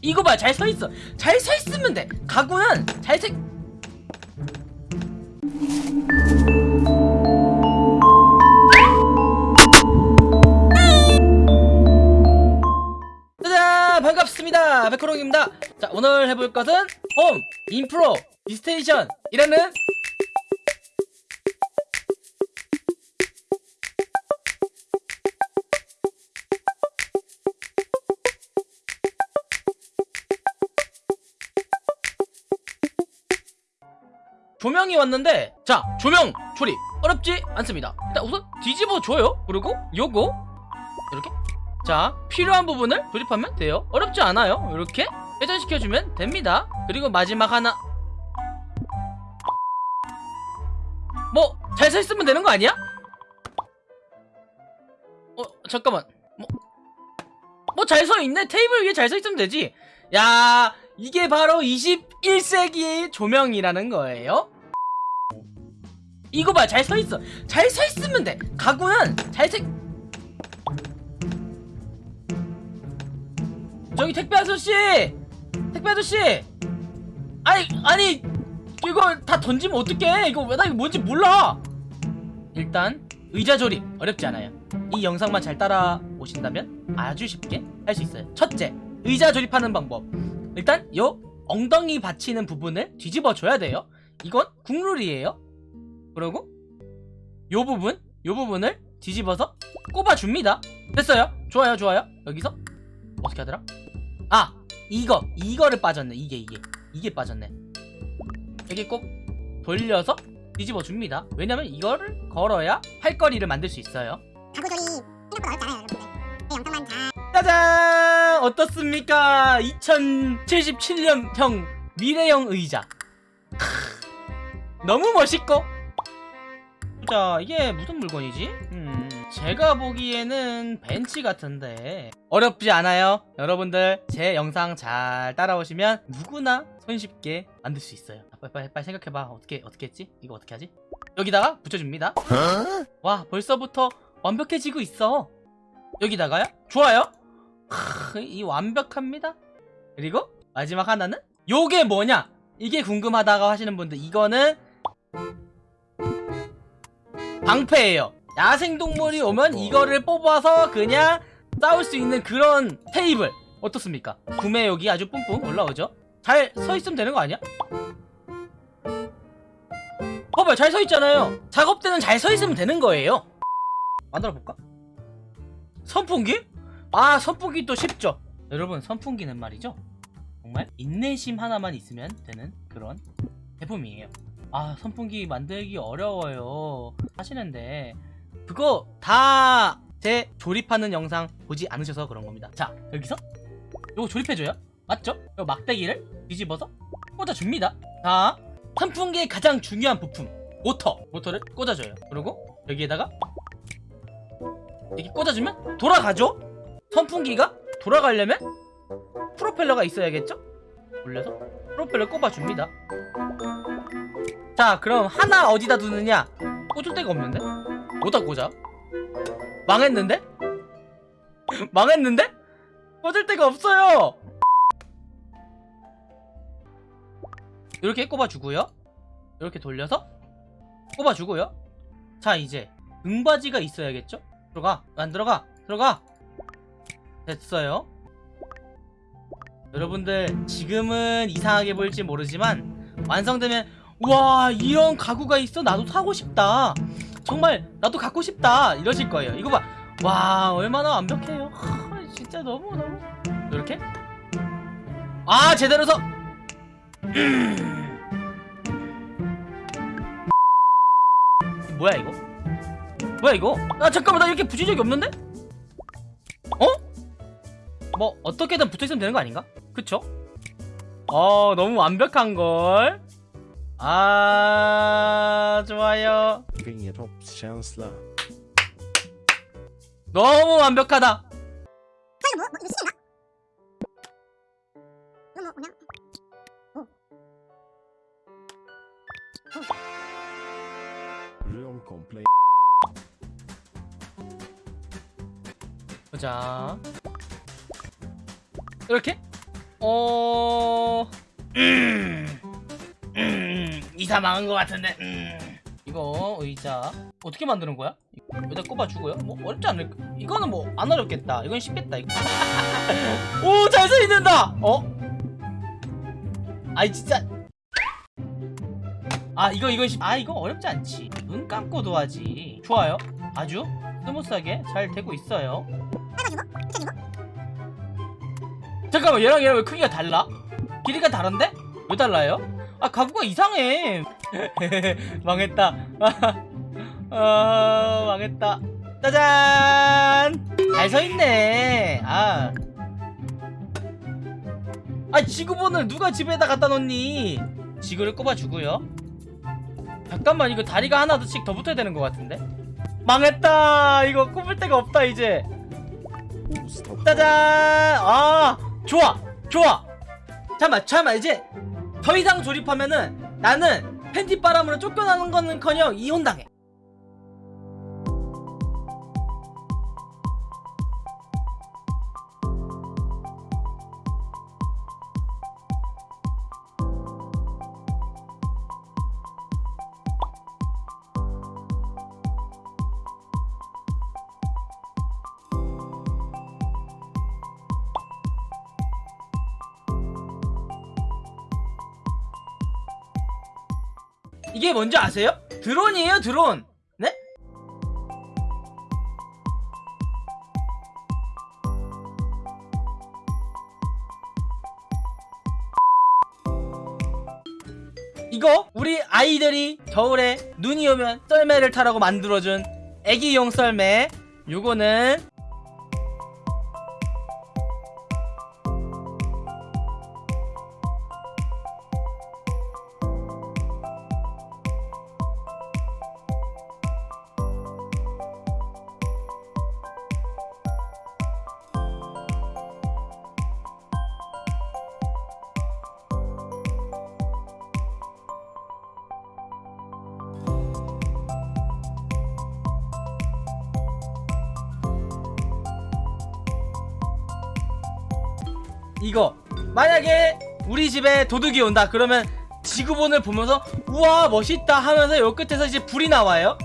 이거 봐 잘 서있어. 잘 서있으면 돼. 가구는 잘색 짜잔! 반갑습니다. 백호롱입니다. 자 오늘 해볼 것은 홈 인프로 디스테이션이라는 조명이 왔는데 자 조명 조립. 어렵지 않습니다. 일단 우선 뒤집어 줘요. 그리고 요거 이렇게. 자 필요한 부분을 조립하면 돼요. 어렵지 않아요. 이렇게 회전시켜주면 됩니다. 그리고 마지막 하나. 뭐잘 서 있으면 되는 거 아니야? 어 잠깐만. 뭐잘 서 있네. 테이블 위에 잘 서 있으면 되지. 야 이게 바로 21세기의 조명이라는 거예요 이거 봐 잘 서 있어. 잘 서 있으면 돼. 가구는 잘색 저기 택배 아저씨! 택배 아저씨! 아니 아니 이거 다 던지면 어떡해? 이거 왜나 이거 뭔지 몰라! 일단 의자 조립 어렵지 않아요. 이 영상만 잘 따라오신다면 아주 쉽게 할 수 있어요. 첫째 의자 조립하는 방법. 일단 요 엉덩이 받치는 부분을 뒤집어 줘야 돼요. 이건 국룰이에요 그리고 요 부분 요 부분을 뒤집어서 꼽아 줍니다. 됐어요? 좋아요 좋아요. 여기서 어떻게 하더라? 아 이거 이거를 빠졌네. 이게 이게. 이게 빠졌네. 여기 꼭 돌려서 뒤집어 줍니다. 왜냐면 이거를 걸어야 할 거리를 만들 수 있어요. 가구 조립 생각보다 어렵지 않아요 여러분들. 네, 영상만 잘 짜잔! 어떻습니까? 2077년형 미래형 의자. 크, 너무 멋있고 자 이게 무슨 물건이지? 음, 제가 보기에는 벤치 같은데. 어렵지 않아요? 여러분들 제 영상 잘 따라오시면 누구나 손쉽게 만들 수 있어요. 아, 빨리 빨리, 빨리 생각해봐. 어떻게 어떻게 했지? 이거 어떻게 하지? 여기다가 붙여줍니다. 와 벌써부터 완벽해지고 있어. 여기다가요? 좋아요. 크, 이 완벽합니다. 그리고 마지막 하나는 요게 뭐냐? 이게 궁금하다고 하시는 분들 이거는 방패예요 야생동물이 오면 이거를 뽑아서 그냥 싸울 수 있는 그런 테이블 어떻습니까? 구매욕이 아주 뿜뿜 올라오죠? 잘 서있으면 되는 거 아니야? 봐봐요 잘 서있잖아요 작업 때는 잘 서있으면 되는 거예요 만들어볼까? 선풍기? 아 선풍기 또 쉽죠 여러분 선풍기는 말이죠 정말 인내심 하나만 있으면 되는 그런 제품이에요 아 선풍기 만들기 어려워요. 하시는데 그거 다 제 조립하는 영상 보지 않으셔서 그런 겁니다. 자 여기서 요거 조립해줘요. 맞죠? 요 막대기를 뒤집어서 꽂아줍니다. 자 선풍기의 가장 중요한 부품 모터. 모터를 꽂아줘요. 그리고 여기에다가 이렇게 꽂아주면 돌아가죠? 선풍기가 돌아가려면 프로펠러가 있어야겠죠? 올려서 프로펠러 꼽아줍니다 자 그럼 하나 어디다 두느냐 꽂을 데가 없는데? 어디다 꽂아? 망했는데? 망했는데? 꽂을 데가 없어요 이렇게 꼽아주고요 이렇게 돌려서 꼽아주고요 자 이제 등받이가 있어야겠죠? 들어가 안 들어가 들어가 됐어요 여러분들 지금은 이상하게 보일지 모르지만 완성되면 와 이런 가구가 있어? 나도 사고 싶다. 정말 나도 갖고 싶다. 이러실 거예요. 이거 봐 와 얼마나 완벽해요. 하, 진짜 너무 너무. 이렇게? 아 제대로 서! 뭐야 이거? 뭐야 이거? 아 잠깐만. 나 이렇게 붙인 적이 없는데? 어? 뭐 어떻게든 붙어있으면 되는 거 아닌가? 그쵸? 어 너무 완벽한걸 아 좋아요. 너무 완벽하다. 보자 이렇게 어... 이사 망한 것 같은데 음... 이거 의자 어떻게 만드는 거야? 여기다 꼽아주고요 뭐 어렵지 않을 이거는 뭐 안 어렵겠다 이건 쉽겠다 이거. 오잘 서 있는다 어? 아이 진짜 아 이거 이건 쉽... 아 이거 어렵지 않지 눈 감고도 하지 좋아요 아주 스무스하게 잘 되고 있어요 잠깐만 얘랑 얘랑 왜 크기가 달라? 길이가 다른데? 왜 달라요? 아 가구가 이상해. 망했다. 아 망했다. 짜잔! 잘 서있네. 아. 아 지구본을 누가 집에다 갖다 놓니? 지구를 꼽아주고요. 잠깐만 이거 다리가 하나씩 더 붙어야 되는 것 같은데? 망했다! 이거 꼽을 데가 없다 이제. 짜잔! 아, 좋아, 좋아. 잠만, 잠만 이제 더 이상 조립하면은 나는 팬티 바람으로 쫓겨나는 거는커녕 이혼당해. 이게 뭔지 아세요? 드론이에요, 드론. 네? 이거 우리 아이들이 겨울에 눈이 오면 썰매를 타라고 만들어준 애기용 썰매 요거는 이거. 만약에 우리 집에 도둑이 온다. 그러면 지구본을 보면서 우와 멋있다. 하면서 요 끝에서 이제 불이 나와요